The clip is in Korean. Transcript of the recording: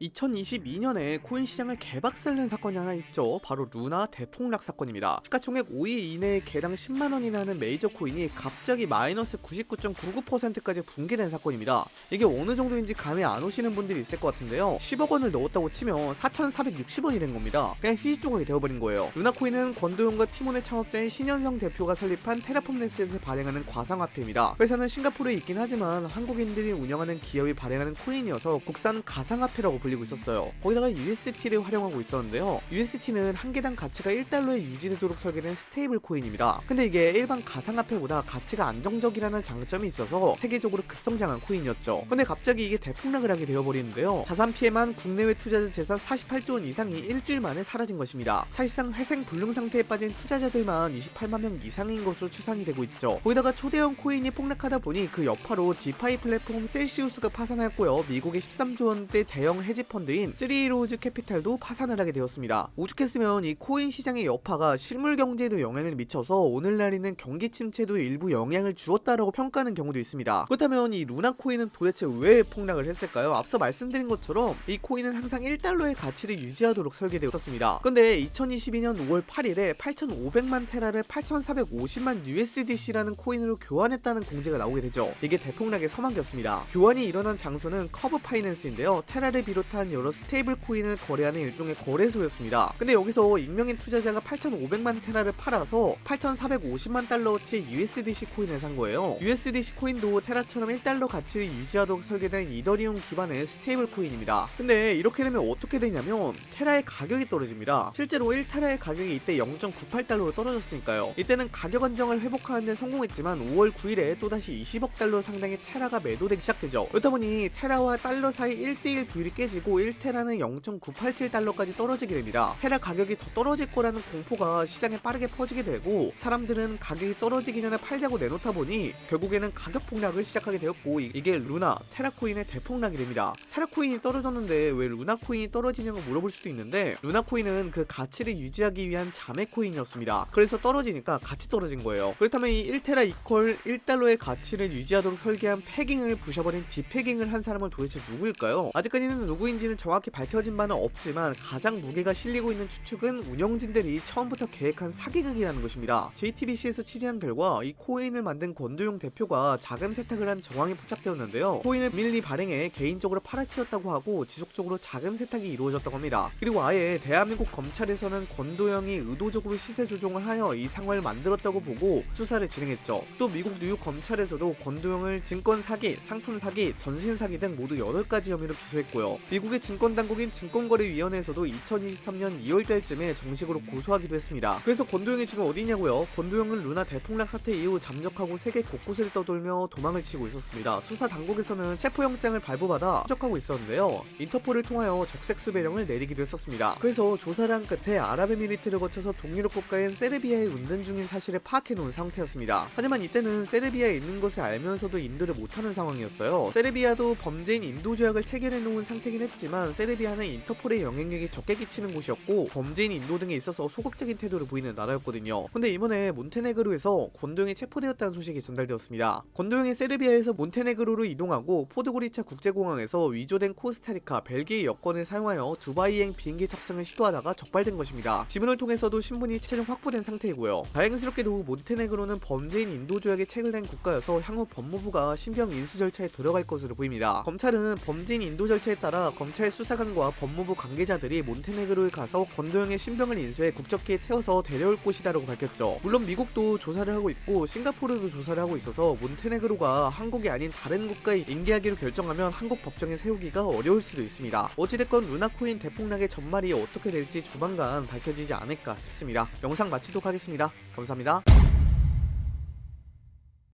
2022년에 코인 시장을 개박살낸 사건이 하나 있죠. 바로 루나 대폭락 사건입니다. 시가총액 5위 이내에 개당 10만원이나 하는 메이저 코인이 갑자기 마이너스 99.99%까지 붕괴된 사건입니다. 이게 어느 정도인지 감이 안 오시는 분들이 있을 것 같은데요. 10억 원을 넣었다고 치면 4,460원이 된 겁니다. 그냥 휴지조각이 되어버린 거예요. 루나 코인은 권도형과 티몬의 창업자인 신현성 대표가 설립한 테라폼랩스에서 발행하는 가상화폐입니다. 회사는 싱가포르에 있긴 하지만 한국인들이 운영하는 기업이 발행하는 코인이어서 국산 가상화폐라고 불리고 있었어요. 거기다가 UST를 활용하고 있었는데요. UST는 한 개당 가치가 1달러에 유지되도록 설계된 스테이블 코인입니다. 근데 이게 일반 가상화폐보다 가치가 안정적이라는 장점이 있어서 세계적으로 급성장한 코인이었죠. 근데 갑자기 이게 대폭락을 하게 되어버리는데요. 자산 피해만 국내외 투자자 재산 48조 원 이상이 일주일 만에 사라진 것입니다. 사실상 회생 불능 상태에 빠진 투자자들만 28만 명 이상인 것으로 추산이 되고 있죠. 거기다가 초대형 코인이 폭락하다 보니 그 여파로 디파이 플랫폼 셀시우스가 파산하였고요. 미국의 13조 원대 대형 헤지 펀드인 쓰리애로우즈 캐피탈도 파산을 하게 되었습니다. 오죽했으면 이 코인 시장의 여파가 실물 경제에도 영향을 미쳐서 오늘날에는 경기 침체도 일부 영향을 주었다라고 평가하는 경우도 있습니다. 그렇다면 이 루나 코인은 도대체 왜 폭락을 했을까요? 앞서 말씀드린 것처럼 이 코인은 항상 1달러의 가치를 유지하도록 설계되었습니다. 근데 2022년 5월 8일에 8,500만 테라를 8,450만 USDC라는 코인으로 교환했다는 공지가 나오게 되죠. 이게 대폭락의 서막이었습니다. 교환이 일어난 장소는 커브 파이낸스인데요. 테라를 비롯한 여러 스테이블 코인을 거래하는 일종의 거래소였습니다. 근데 여기서 익명인 투자자가 8,500만 테라를 팔아서 8,450만 달러어치 USDC 코인을 산 거예요. USDC 코인도 테라처럼 1달러 가치를 유지하도록 설계된 이더리움 기반의 스테이블 코인입니다. 근데 이렇게 되면 어떻게 되냐면 테라의 가격이 떨어집니다. 실제로 1테라의 가격이 이때 0.98달러로 떨어졌으니까요. 이때는 가격 안정을 회복하는 데 성공했지만 5월 9일에 또다시 20억 달러 상당의 테라가 매도되기 시작되죠. 그렇다 보니 테라와 달러 사이 1대1 비율이 깨지고 1테라는 0.987달러까지 떨어지게 됩니다. 테라 가격이 더 떨어질 거라는 공포가 시장에 빠르게 퍼지게 되고 사람들은 가격이 떨어지기 전에 팔자고 내놓다 보니 결국에는 가격 폭락을 시작하게 되었고 이게 루나, 테라코인의 대폭락이 됩니다. 테라코인이 떨어졌는데 왜 루나코인이 떨어지냐고 물어볼 수도 있는데 루나코인은 그 가치를 유지하기 위한 자매코인이었습니다. 그래서 떨어지니까 같이 떨어진 거예요. 그렇다면 이 1테라 이퀄 1달러의 가치를 유지하도록 설계한 패깅을 부셔버린 디패깅을 한 사람은 도대체 누구일까요? 아직까지는 누구 인지는 정확히 밝혀진 바는 없지만 가장 무게가 실리고 있는 추측은 운영진들이 처음부터 계획한 사기극이라는 것입니다. JTBC에서 취재한 결과 이 코인을 만든 권도용 대표가 자금 세탁을 한 정황이 포착되었는데요. 코인을 밀리 발행해 개인적으로 팔아치웠다고 하고 지속적으로 자금 세탁이 이루어졌다고 합니다. 그리고 아예 대한민국 검찰에서는 권도영이 의도적으로 시세 조종을 하여 이 상황을 만들었다고 보고 수사를 진행했죠. 또 미국 뉴욕 검찰에서도 권도영을 증권 사기, 상품 사기, 전신 사기 등 모두 8가지 혐의로 기소했고요. 미국의 증권당국인 증권거래위원회에서도 2023년 2월달쯤에 정식으로 고소하기도 했습니다. 그래서 권도영이 지금 어디냐고요? 권도영은 루나 대폭락 사태 이후 잠적하고 세계 곳곳을 떠돌며 도망을 치고 있었습니다. 수사 당국에서는 체포영장을 발부받아 추적하고 있었는데요. 인터폴을 통하여 적색 수배령을 내리기도 했었습니다. 그래서 조사를 한 끝에 아랍에미리트를 거쳐서 동유럽 국가인 세르비아에 운전 중인 사실을 파악해 놓은 상태였습니다. 하지만 이때는 세르비아에 있는 것을 알면서도 인도를 못하는 상황이었어요. 세르비아도 범죄인 인도 조약을 체결해 놓은 상태긴 했지만 세르비아는 인터폴의 영향력이 적게 끼치는 곳이었고 범죄인 인도 등에 있어서 소극적인 태도를 보이는 나라였거든요. 근데 이번에 몬테네그로에서 권도형이 체포되었다는 소식이 전달되었습니다. 권도형이 세르비아에서 몬테네그로로 이동하고 포드고리차 국제공항에서 위조된 코스타리카, 벨기에 여권을 사용하여 두바이행 비행기 탑승을 시도하다가 적발된 것입니다. 지문을 통해서도 신분이 최종 확보된 상태이고요. 다행스럽게도 몬테네그로는 범죄인 인도 조약에 체결된 국가여서 향후 법무부가 신병 인수 절차에 들어갈 것으로 보입니다. 검찰은 범죄인 인도 절차에 따라 검찰 수사관과 법무부 관계자들이 몬테네그로에 가서 권도형의 신병을 인수해 국적기에 태워서 데려올 곳이다라고 밝혔죠. 물론 미국도 조사를 하고 있고 싱가포르도 조사를 하고 있어서 몬테네그로가 한국이 아닌 다른 국가에 인계하기로 결정하면 한국 법정에 세우기가 어려울 수도 있습니다. 어찌됐건 루나코인 대폭락의 전말이 어떻게 될지 조만간 밝혀지지 않을까 싶습니다. 영상 마치도록 하겠습니다. 감사합니다.